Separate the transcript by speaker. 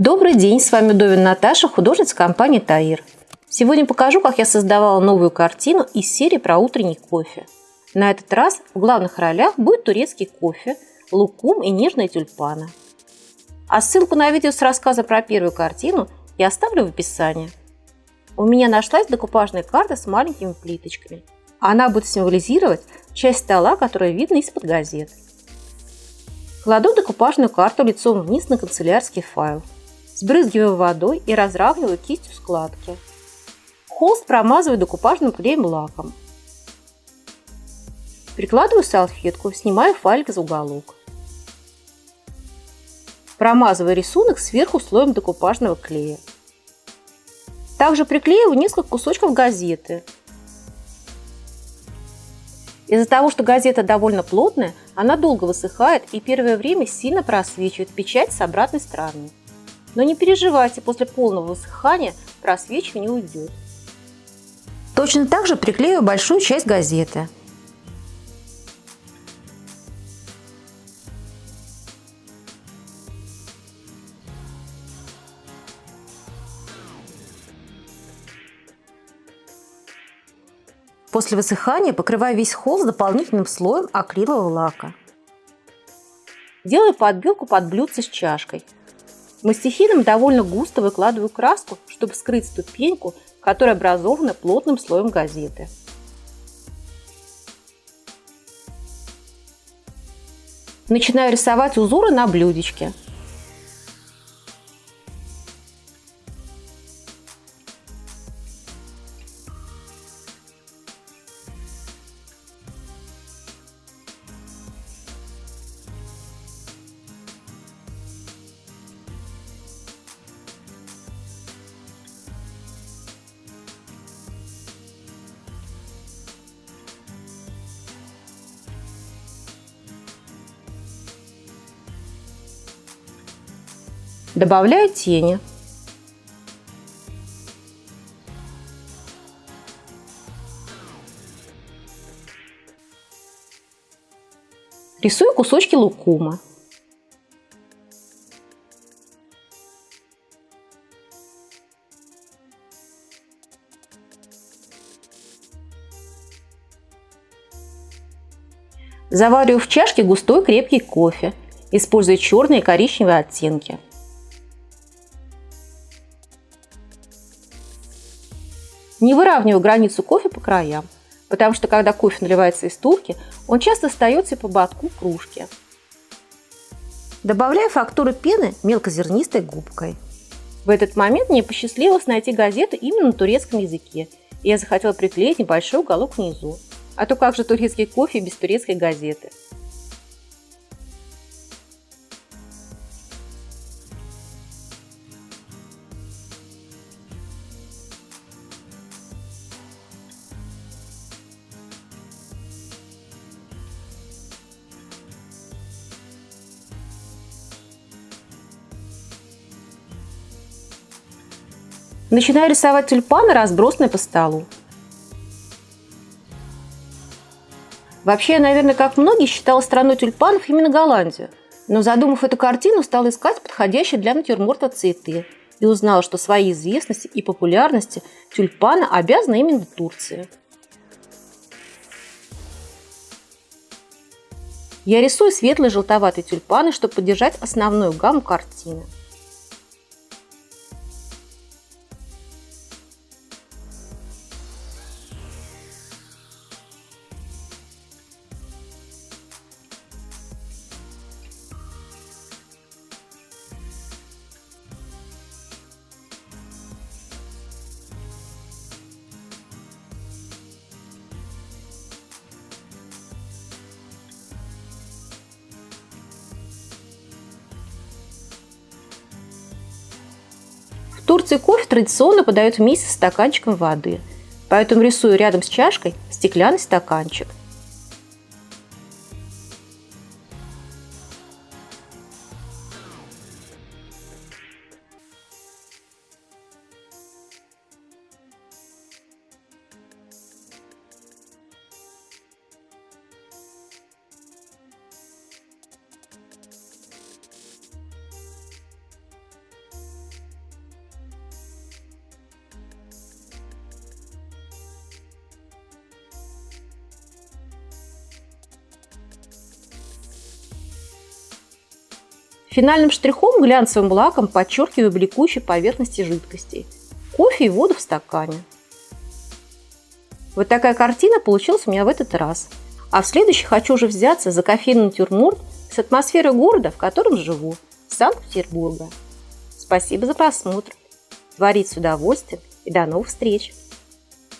Speaker 1: Добрый день, с вами Довин Наташа, художница компании Таир. Сегодня покажу, как я создавала новую картину из серии про утренний кофе. На этот раз в главных ролях будет турецкий кофе, лукум и нежные тюльпаны. А ссылку на видео с рассказом про первую картину я оставлю в описании. У меня нашлась декупажная карта с маленькими плиточками. Она будет символизировать часть стола, которая видна из-под газет. Кладу декупажную карту лицом вниз на канцелярский файл. Сбрызгиваю водой и разравниваю кистью складки. Холст промазываю декупажным клеем лаком. Прикладываю салфетку, снимаю файлик из уголок. Промазываю рисунок сверху слоем декупажного клея. Также приклеиваю несколько кусочков газеты. Из-за того, что газета довольно плотная, она долго высыхает и первое время сильно просвечивает печать с обратной стороны. Но не переживайте, после полного высыхания просвечивание уйдет. Точно так же приклею большую часть газеты. После высыхания покрываю весь холст дополнительным слоем акрилового лака. Делаю подбелку под блюдце с чашкой. Мастихином довольно густо выкладываю краску, чтобы скрыть ступеньку, которая образована плотным слоем газеты. Начинаю рисовать узоры на блюдечке. Добавляю тени. Рисую кусочки лукума. Завариваю в чашке густой крепкий кофе, используя черные и коричневые оттенки. Не выравниваю границу кофе по краям, потому что когда кофе наливается из турки, он часто остается по ободку кружки. Добавляю фактуру пены мелкозернистой губкой. В этот момент мне посчастливилось найти газету именно на турецком языке, и я захотела приклеить небольшой уголок внизу. А то как же турецкий кофе без турецкой газеты? Начинаю рисовать тюльпаны, разбросанные по столу. Вообще, я, наверное, как многие, считала страной тюльпанов именно Голландию. Но задумав эту картину, стала искать подходящие для натюрморта цветы и узнала, что своей известности и популярности тюльпаны обязаны именно Турции. Я рисую светлые желтоватые тюльпаны, чтобы поддержать основную гамму картины. Турции кофе традиционно подают вместе с стаканчиком воды, поэтому рисую рядом с чашкой стеклянный стаканчик. Финальным штрихом глянцевым лаком подчеркиваю бликующие поверхности жидкостей. Кофе и воду в стакане. Вот такая картина получилась у меня в этот раз. А в следующий хочу уже взяться за кофейный натюрморт с атмосферой города, в котором живу, Санкт-Петербурга. Спасибо за просмотр. Творить с удовольствием и до новых встреч!